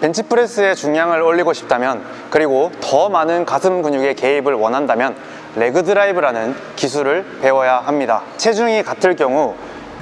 벤치프레스의 중량을 올리고 싶다면 그리고 더 많은 가슴 근육의 개입을 원한다면 leg drive라는 기술을 배워야 합니다. 체중이 같을 경우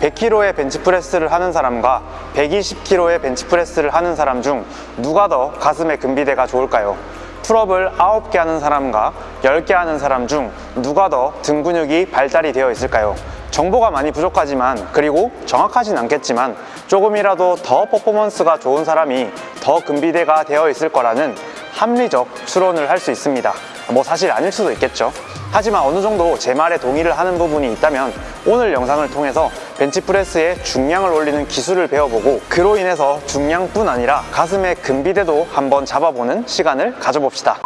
100kg의 벤치프레스를 하는 사람과 120kg의 벤치프레스를 하는 사람 중 누가 더 가슴의 근비대가 좋을까요? pull-up을 9개 하는 사람과 10개 하는 사람 중 누가 더 등 근육이 발달이 되어 있을까요? 정보가 많이 부족하지만 그리고 정확하진 않겠지만 조금이라도 더 퍼포먼스가 좋은 사람이 더 근비대가 되어 있을 거라는 합리적 추론을 할 수 있습니다. 뭐 사실 아닐 수도 있겠죠. 하지만 어느 정도 제 말에 동의를 하는 부분이 있다면 오늘 영상을 통해서 벤치프레스의 중량을 올리는 기술을 배워보고 그로 인해서 중량뿐 아니라 가슴의 근비대도 한번 잡아보는 시간을 가져봅시다.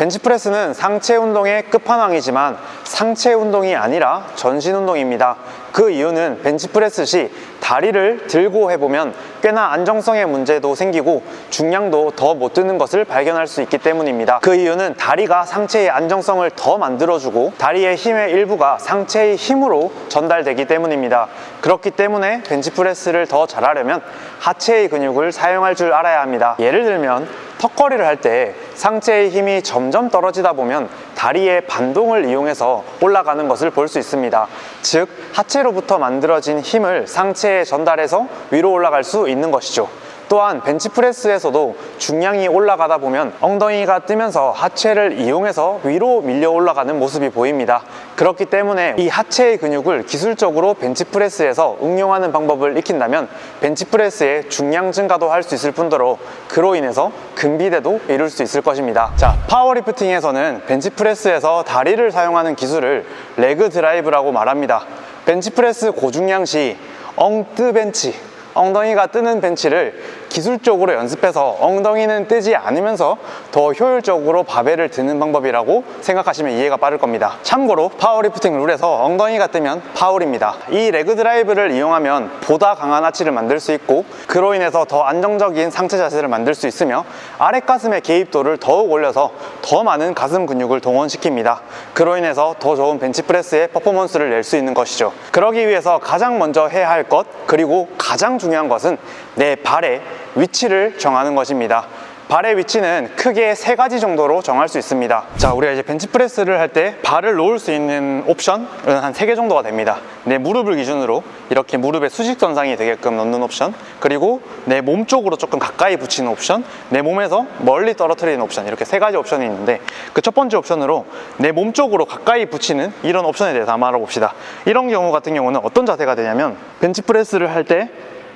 벤치프레스는 상체 운동의 끝판왕이지만 상체 운동이 아니라 전신 운동입니다. 그 이유는 벤치프레스 시 다리를 들고 해보면 꽤나 안정성의 문제도 생기고 중량도 더 못 드는 것을 발견할 수 있기 때문입니다. 그 이유는 다리가 상체의 안정성을 더 만들어주고 다리의 힘의 일부가 상체의 힘으로 전달되기 때문입니다. 그렇기 때문에 벤치프레스를 더 잘하려면 하체의 근육을 사용할 줄 알아야 합니다. 예를 들면 턱걸이를 할 때 상체의 힘이 점점 떨어지다 보면 다리의 반동을 이용해서 올라가는 것을 볼 수 있습니다. 즉, 하체로부터 만들어진 힘을 상체에 전달해서 위로 올라갈 수 있는 것이죠. 또한 벤치프레스에서도 중량이 올라가다 보면 엉덩이가 뜨면서 하체를 이용해서 위로 밀려 올라가는 모습이 보입니다. 그렇기 때문에 이 하체의 근육을 기술적으로 벤치프레스에서 응용하는 방법을 익힌다면 벤치프레스의 중량 증가도 할 수 있을 뿐더러 그로 인해서 근비대도 이룰 수 있을 것입니다. 자, 파워리프팅에서는 벤치프레스에서 다리를 사용하는 기술을 leg drive라고 말합니다. 벤치프레스 고중량 시 엉뜨 벤치 엉덩이가 뜨는 벤치를 기술적으로 연습해서 엉덩이는 뜨지 않으면서 더 효율적으로 바벨을 드는 방법이라고 생각하시면 이해가 빠를 겁니다. 참고로 파워리프팅 룰에서 엉덩이가 뜨면 파울입니다. 이 leg drive를 이용하면 보다 강한 아치를 만들 수 있고 그로 인해서 더 안정적인 상체 자세를 만들 수 있으며 아랫 가슴의 개입도를 더욱 올려서 더 많은 가슴 근육을 동원시킵니다. 그로 인해서 더 좋은 벤치프레스의 퍼포먼스를 낼 수 있는 것이죠. 그러기 위해서 가장 먼저 해야 할 것 그리고 가장 중요한 것은 내 발의 위치를 정하는 것입니다. 발의 위치는 크게 세 가지 정도로 정할 수 있습니다. 자, 우리가 이제 벤치프레스를 할 때 발을 놓을 수 있는 옵션은 한 세 개 정도가 됩니다. 내 무릎을 기준으로 이렇게 무릎의 수직선상이 되게끔 넣는 옵션, 그리고 내 몸 쪽으로 조금 가까이 붙이는 옵션, 내 몸에서 멀리 떨어뜨리는 옵션, 이렇게 세 가지 옵션이 있는데 그 첫 번째 옵션으로 내 몸 쪽으로 가까이 붙이는 이런 옵션에 대해서 한번 알아봅시다. 이런 경우 같은 경우는 어떤 자세가 되냐면 벤치프레스를 할때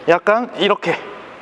약간 이렇게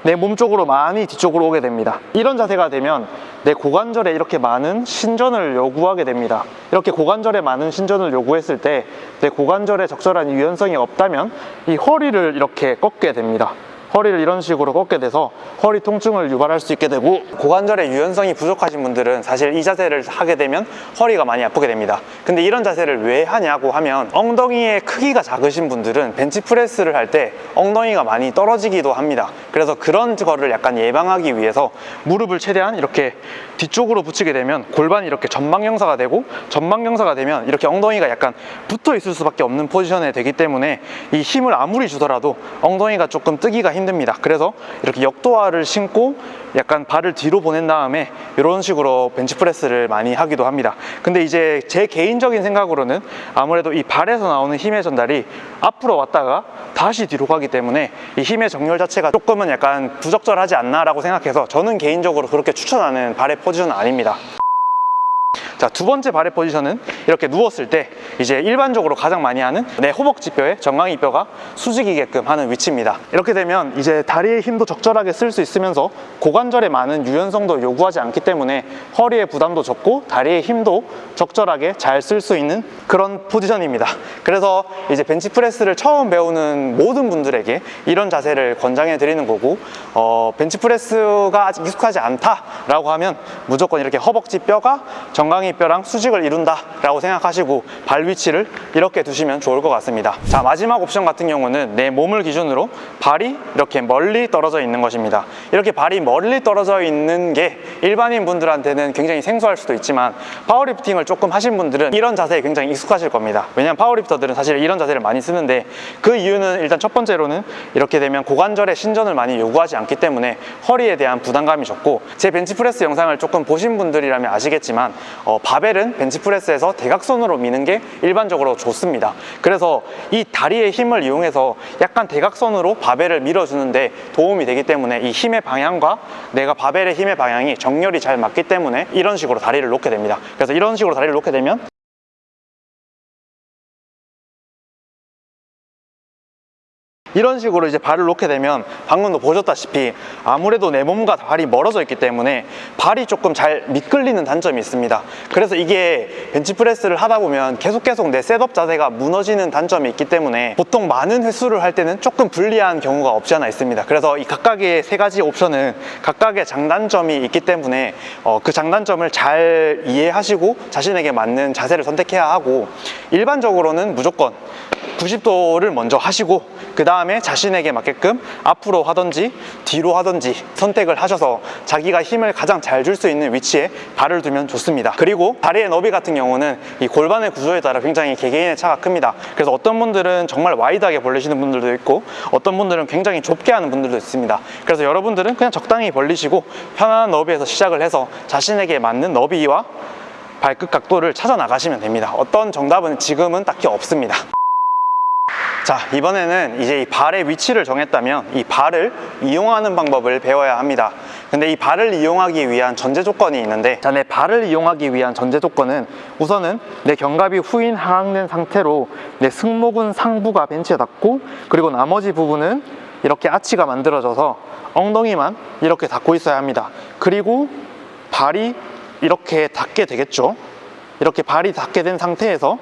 내 몸 쪽으로 많이 뒤쪽으로 오게 됩니다. 이런 자세가 되면 내 고관절에 이렇게 많은 신전을 요구하게 됩니다. 이렇게 고관절에 많은 신전을 요구했을 때 내 고관절에 적절한 유연성이 없다면 이 허리를 이렇게 꺾게 됩니다. 허리를 이런 식으로 꺾게 돼서 허리 통증을 유발할 수 있게 되고 고관절의 유연성이 부족하신 분들은 사실 이 자세를 하게 되면 허리가 많이 아프게 됩니다. 근데 이런 자세를 왜 하냐고 하면 엉덩이의 크기가 작으신 분들은 벤치프레스를 할 때 엉덩이가 많이 떨어지기도 합니다. 그래서 그런 거를 약간 예방하기 위해서 무릎을 최대한 이렇게 뒤쪽으로 붙이게 되면 골반이 이렇게 전방경사가 되고 전방경사가 되면 이렇게 엉덩이가 약간 붙어 있을 수밖에 없는 포지션에 되기 때문에 이 힘을 아무리 주더라도 엉덩이가 조금 뜨기가 힘 힘듭니다. 그래서 이렇게 역도화를 신고 약간 발을 뒤로 보낸 다음에 이런 식으로 벤치프레스를 많이 하기도 합니다. 근데 이제 제 개인적인 생각으로는 아무래도 이 발에서 나오는 힘의 전달이 앞으로 왔다가 다시 뒤로 가기 때문에 이 힘의 정렬 자체가 조금은 약간 부적절하지 않나 라고 생각해서 저는 개인적으로 그렇게 추천하는 발의 포지션은 아닙니다 자, 두 번째 발의 포지션은 이렇게 누웠을 때 이제 일반적으로 가장 많이 하는 내 허벅지 뼈에 정강이 뼈가 수직이게끔 하는 위치입니다. 이렇게 되면 이제 다리의 힘도 적절하게 쓸 수 있으면서 고관절에 많은 유연성도 요구하지 않기 때문에 허리의 부담도 적고 다리의 힘도 적절하게 잘 쓸 수 있는 그런 포지션입니다. 그래서 이제 벤치프레스를 처음 배우는 모든 분들에게 이런 자세를 권장해 드리는 거고 어, 벤치프레스가 아직 익숙하지 않다라고 하면 무조건 이렇게 허벅지 뼈가 정강이 엉덩이 뼈랑 수직을 이룬다 라고 생각하시고 발 위치를 이렇게 두시면 좋을 것 같습니다. 자 마지막 옵션 같은 경우는 내 몸을 기준으로 발이 이렇게 멀리 떨어져 있는 것입니다. 이렇게 발이 멀리 떨어져 있는 게 일반인 분들한테는 굉장히 생소할 수도 있지만 파워리프팅을 조금 하신 분들은 이런 자세에 굉장히 익숙하실 겁니다. 왜냐면 파워리프터들은 사실 이런 자세를 많이 쓰는데 그 이유는 일단 첫 번째로는 이렇게 되면 고관절의 신전을 많이 요구하지 않기 때문에 허리에 대한 부담감이 적고 제 벤치프레스 영상을 조금 보신 분들이라면 아시겠지만 어, 바벨은 벤치프레스에서 대각선으로 미는 게 일반적으로 좋습니다. 그래서 이 다리의 힘을 이용해서 약간 대각선으로 바벨을 밀어주는데 도움이 되기 때문에 이 힘의 방향과 내가 바벨의 힘의 방향이 정렬이 잘 맞기 때문에 이런 식으로 다리를 놓게 됩니다. 그래서 이런 식으로 다리를 놓게 되면 이런 식으로 이제 발을 놓게 되면 방금도 보셨다시피 아무래도 내 몸과 발이 멀어져 있기 때문에 발이 조금 잘 미끌리는 단점이 있습니다. 그래서 이게 벤치프레스를 하다 보면 계속 계속 내 셋업 자세가 무너지는 단점이 있기 때문에 보통 많은 횟수를 할 때는 조금 불리한 경우가 없지 않아 있습니다. 그래서 이 각각의 세 가지 옵션은 각각의 장단점이 있기 때문에 어, 그 장단점을 잘 이해하시고 자신에게 맞는 자세를 선택해야 하고 일반적으로는 무조건 90도를 먼저 하시고 그 다음에 자신에게 맞게끔 앞으로 하든지 뒤로 하든지 선택을 하셔서 자기가 힘을 가장 잘 줄 수 있는 위치에 발을 두면 좋습니다. 그리고 다리의 너비 같은 경우는 이 골반의 구조에 따라 굉장히 개개인의 차가 큽니다. 그래서 어떤 분들은 정말 wide하게 벌리시는 분들도 있고 어떤 분들은 굉장히 좁게 하는 분들도 있습니다. 그래서 여러분들은 그냥 적당히 벌리시고 편안한 너비에서 시작을 해서 자신에게 맞는 너비와 발끝 각도를 찾아 나가시면 됩니다. 어떤 정답은 지금은 딱히 없습니다 자 이번에는 이제 이 발의 위치를 정했다면 이 발을 이용하는 방법을 배워야 합니다. 근데 이 발을 이용하기 위한 전제 조건이 있는데 자 내 발을 이용하기 위한 전제 조건은 우선은 내 견갑이 후인 하강된 상태로 내 승모근 상부가 벤치에 닿고 그리고 나머지 부분은 이렇게 아치가 만들어져서 엉덩이만 이렇게 닿고 있어야 합니다. 그리고 발이 이렇게 닿게 되겠죠? 이렇게 발이 닿게 된 상태에서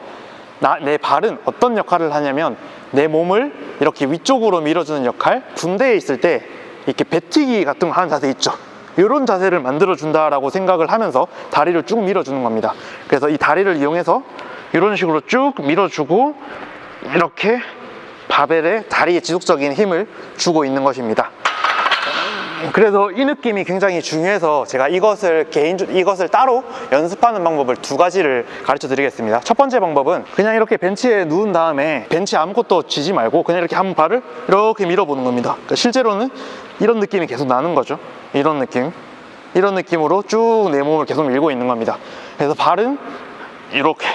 나, 내 발은 어떤 역할을 하냐면 내 몸을 이렇게 위쪽으로 밀어주는 역할. 군대에 있을 때 이렇게 배튀기 같은 거 하는 자세 있죠? 이런 자세를 만들어 준다라고 생각을 하면서 다리를 쭉 밀어주는 겁니다. 그래서 이 다리를 이용해서 이런 식으로 쭉 밀어주고 이렇게 바벨에 다리에 지속적인 힘을 주고 있는 것입니다 그래서 이 느낌이 굉장히 중요해서 제가 이것을 개인 이것을 따로 연습하는 방법을 두 가지를 가르쳐 드리겠습니다. 첫 번째 방법은 그냥 이렇게 벤치에 누운 다음에 벤치 아무것도 쥐지 말고 그냥 이렇게 한 발을 이렇게 밀어보는 겁니다. 그러니까 실제로는 이런 느낌이 계속 나는 거죠. 이런 느낌. 이런 느낌으로 쭉 내 몸을 계속 밀고 있는 겁니다. 그래서 발은 이렇게.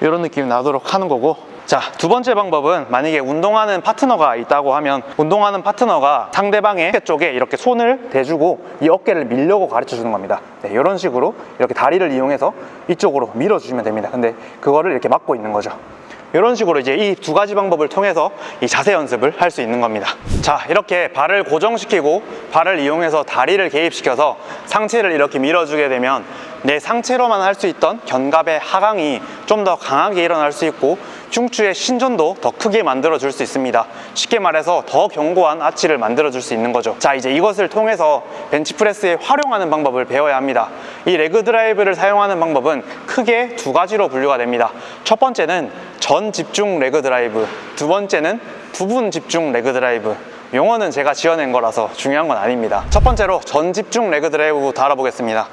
이런 느낌이 나도록 하는 거고 자, 두 번째 방법은 만약에 운동하는 파트너가 있다고 하면 운동하는 파트너가 상대방의 어깨 쪽에 이렇게 손을 대주고 이 어깨를 밀려고 가르쳐 주는 겁니다. 네, 이런 식으로 이렇게 다리를 이용해서 이쪽으로 밀어주시면 됩니다. 근데 그거를 이렇게 막고 있는 거죠. 이런 식으로 이제 이 두 가지 방법을 통해서 이 자세 연습을 할 수 있는 겁니다. 자, 이렇게 발을 고정시키고 발을 이용해서 다리를 개입시켜서 상체를 이렇게 밀어주게 되면 내 상체로만 할 수 있던 견갑의 하강이 좀 더 강하게 일어날 수 있고 흉추의 신전도 더 크게 만들어 줄 수 있습니다. 쉽게 말해서 더 견고한 아치를 만들어 줄 수 있는 거죠. 자 이제 이것을 통해서 벤치프레스에 활용하는 방법을 배워야 합니다. 이 leg drive를 사용하는 방법은 크게 두 가지로 분류가 됩니다. 첫 번째는 전 집중 leg drive 두 번째는 부분 집중 leg drive 용어는 제가 지어낸 거라서 중요한 건 아닙니다. 첫 번째로 전 집중 leg drive부터 알아보겠습니다.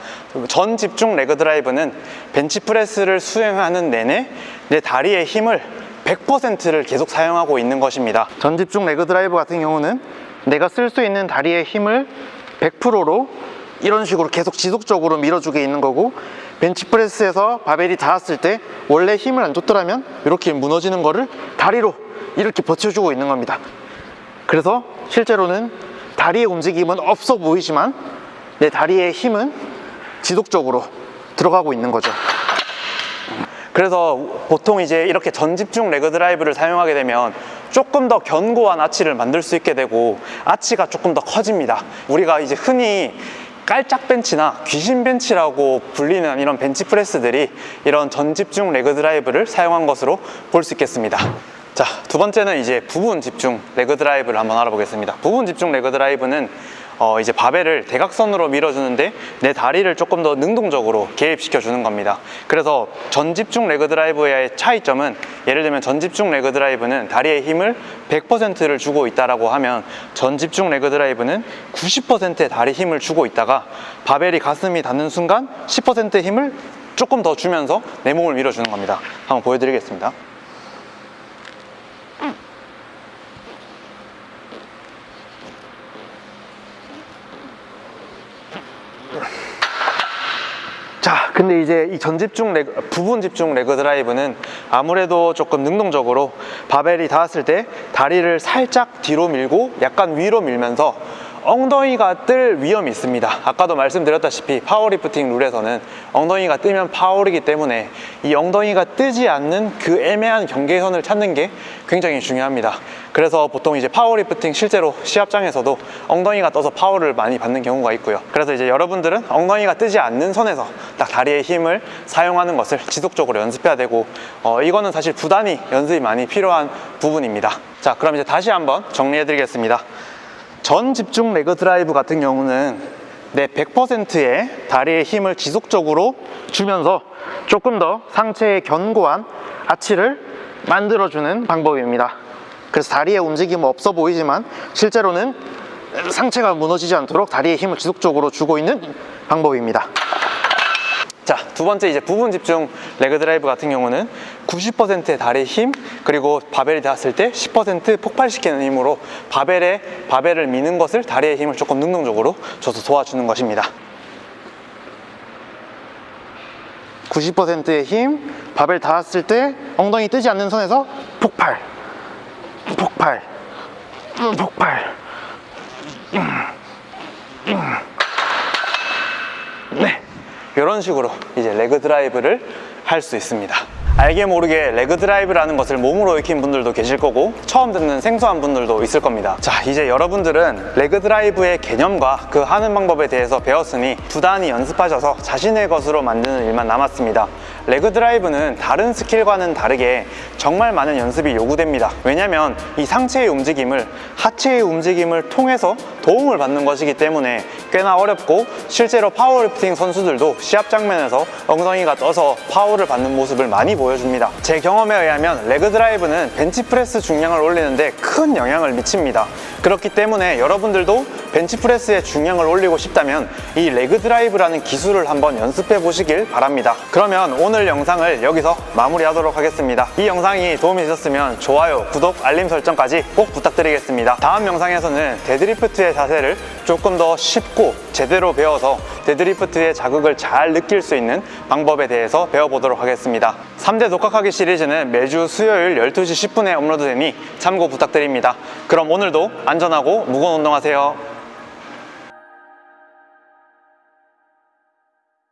전 집중 leg drive는 벤치프레스를 수행하는 내내 내 다리의 힘을 100%를 계속 사용하고 있는 것입니다. 전 집중 leg drive 같은 경우는 내가 쓸 수 있는 다리의 힘을 100%로 이런 식으로 계속 지속적으로 밀어주게 있는 거고 벤치프레스에서 바벨이 닿았을 때 원래 힘을 안 줬더라면 이렇게 무너지는 거를 다리로 이렇게 버텨주고 있는 겁니다 그래서 실제로는 다리의 움직임은 없어 보이지만 내 다리의 힘은 지속적으로 들어가고 있는 거죠. 그래서 보통 이제 이렇게 전집중 레그 드라이브를 사용하게 되면 조금 더 견고한 아치를 만들 수 있게 되고 아치가 조금 더 커집니다. 우리가 이제 흔히 깔짝 벤치나 귀신 벤치라고 불리는 이런 벤치 프레스들이 이런 전집중 레그 드라이브를 사용한 것으로 볼 수 있겠습니다 자, 두 번째는 이제 부분 집중 leg drive를 한번 알아보겠습니다. 부분 집중 leg drive는 어, 이제 바벨을 대각선으로 밀어주는데 내 다리를 조금 더 능동적으로 개입시켜 주는 겁니다. 그래서 전집중 leg drive의 차이점은 예를 들면 전집중 leg drive는 다리에 힘을 100%를 주고 있다라고 하면 전집중 leg drive는 90%의 다리 힘을 주고 있다가 바벨이 가슴이 닿는 순간 10%의 힘을 조금 더 주면서 내 몸을 밀어주는 겁니다. 한번 보여드리겠습니다. 자, 근데 이제 이 전집중 leg, 부분 집중 leg drive는 아무래도 조금 능동적으로 바벨이 닿았을 때 다리를 살짝 뒤로 밀고 약간 위로 밀면서 엉덩이가 뜰 위험이 있습니다. 아까도 말씀드렸다시피 파워리프팅 룰에서는 엉덩이가 뜨면 파울이기 때문에 이 엉덩이가 뜨지 않는 그 애매한 경계선을 찾는 게 굉장히 중요합니다. 그래서 보통 이제 파워리프팅 실제로 시합장에서도 엉덩이가 떠서 파울을 많이 받는 경우가 있고요. 그래서 이제 여러분들은 엉덩이가 뜨지 않는 선에서 딱 다리의 힘을 사용하는 것을 지속적으로 연습해야 되고 어, 이거는 사실 부단히 연습이 많이 필요한 부분입니다. 자, 그럼 이제 다시 한번 정리해 드리겠습니다. 전 집중 leg drive 같은 경우는 내 100%의 다리의 힘을 지속적으로 주면서 조금 더 상체의 견고한 아치를 만들어주는 방법입니다. 그래서 다리의 움직임은 없어 보이지만 실제로는 상체가 무너지지 않도록 다리의 힘을 지속적으로 주고 있는 방법입니다. 자, 두 번째 이제 부분 집중 레그 드라이브 같은 경우는 90%의 다리 힘 그리고 바벨이 닿았을 때 10% 폭발시키는 힘으로 바벨에 바벨을 미는 것을 다리의 힘을 조금 능동적으로 줘서 도와주는 것입니다. 90%의 힘, 바벨 닿았을 때 엉덩이 뜨지 않는 선에서 폭발, 폭발, 폭발. 네. 이런 식으로 이제 leg drive를 할 수 있습니다. 알게 모르게 leg drive라는 것을 몸으로 익힌 분들도 계실 거고 처음 듣는 생소한 분들도 있을 겁니다. 자, 이제 여러분들은 leg drive의 개념과 그 하는 방법에 대해서 배웠으니 부단히 연습하셔서 자신의 것으로 만드는 일만 남았습니다. leg drive는 다른 skill과는 다르게 정말 많은 연습이 요구됩니다. 왜냐하면 이 상체의 움직임을 하체의 움직임을 통해서 도움을 받는 것이기 때문에 꽤나 어렵고 실제로 파워리프팅 선수들도 시합 장면에서 엉덩이가 떠서 파울을 받는 모습을 많이 보여줍니다. 제 경험에 의하면 leg drive는 벤치프레스 중량을 올리는데 큰 영향을 미칩니다. 그렇기 때문에 여러분들도 벤치프레스의 중량을 올리고 싶다면 이 leg drive라는 기술을 한번 연습해 보시길 바랍니다. 그러면 오늘 영상을 여기서 마무리하도록 하겠습니다. 이 영상이 도움이 되셨으면 좋아요, 구독, 알림 설정까지 꼭 부탁드리겠습니다. 다음 영상에서는 데드리프트의 자세를 조금 더 쉽고 제대로 배워서 데드리프트의 자극을 잘 느낄 수 있는 방법에 대해서 배워보도록 하겠습니다. 3대 독학하기 시리즈는 매주 수요일 12시 10분에 업로드되니 참고 부탁드립니다. 그럼 오늘도 안전하고 무거운 운동하세요.